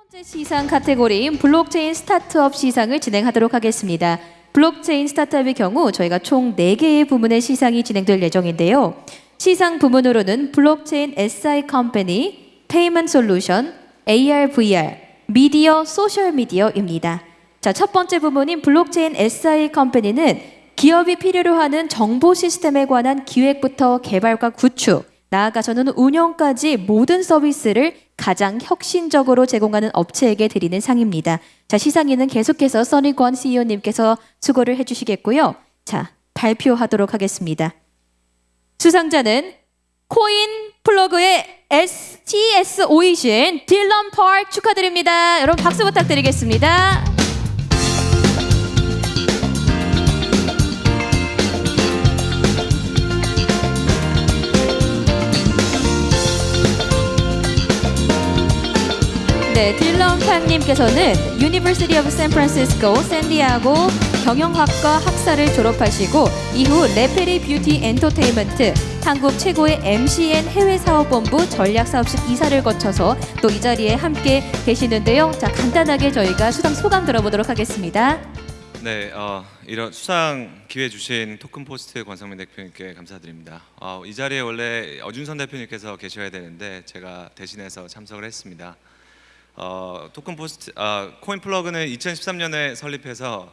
번째 시상 카테고리인 블록체인 스타트업 시상을 진행하도록 하겠습니다. 블록체인 스타트업의 경우 저희가 총 4개의 부문의 시상이 진행될 예정인데요. 시상 부문으로는 블록체인 SI company, payment solution, AR, VR, 미디어, 소셜 미디어입니다. 자, 첫 번째 부문인 블록체인 SI company는 기업이 필요로 하는 정보 시스템에 관한 기획부터 개발과 구축, 나아가서는 운영까지 모든 서비스를 가장 혁신적으로 제공하는 업체에게 드리는 상입니다. 자, 시상에는 계속해서 써니권 CEO님께서 수고를 해주시겠고요. 자, 발표하도록 하겠습니다. 수상자는 코인 플러그의 STS 오이신 딜런 펄 축하드립니다. 여러분 박수 부탁드리겠습니다. 네, 딜런 팡님께서는 University of San Francisco, 샌디에이고 경영학과 학사를 졸업하시고 이후 레페리 뷰티 엔터테인먼트 한국 최고의 MCN 해외 사업본부 전략사업실 이사를 거쳐서 또 이 자리에 함께 계시는데요. 자, 간단하게 저희가 수상 소감 들어보도록 하겠습니다. 네, 어, 이런 수상 기회 주신 토큰 포스트 권성민 대표님께 감사드립니다. 어, 이 자리에 원래 어준선 대표님께서 계셔야 되는데 제가 대신해서 참석을 했습니다. 어, 토큰 포스트 아, 코인 플러그는 2013년에 설립해서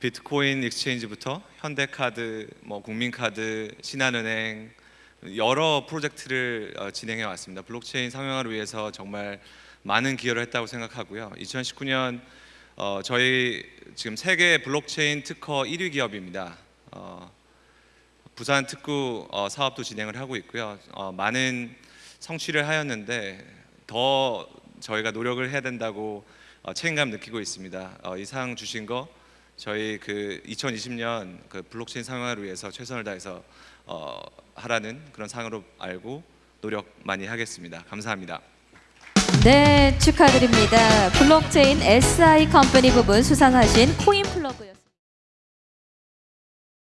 비트코인 exchange부터 현대카드, 뭐 국민카드, 신한은행 여러 프로젝트를 어, 진행해 왔습니다. 블록체인 상용화를 위해서 정말 많은 기여를 했다고 생각하고요. 2019년 어, 저희 지금 세계 블록체인 특허 1위 기업입니다. 어, 부산 특구 어, 사업도 진행을 하고 있고요. 어, 많은 성취를 하였는데 더 저희가 노력을 해야 된다고 어, 책임감 느끼고 있습니다. 어, 이상 주신 거 저희 그 2020년 그 블록체인 상용화를 위해서 최선을 다해서 어, 하라는 그런 상으로 알고 노력 많이 하겠습니다. 감사합니다. 네, 축하드립니다. 블록체인 SI company 부분 수상하신 코인